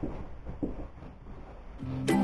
Thank you.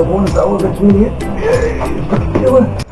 Ohne saure Tee. Junge.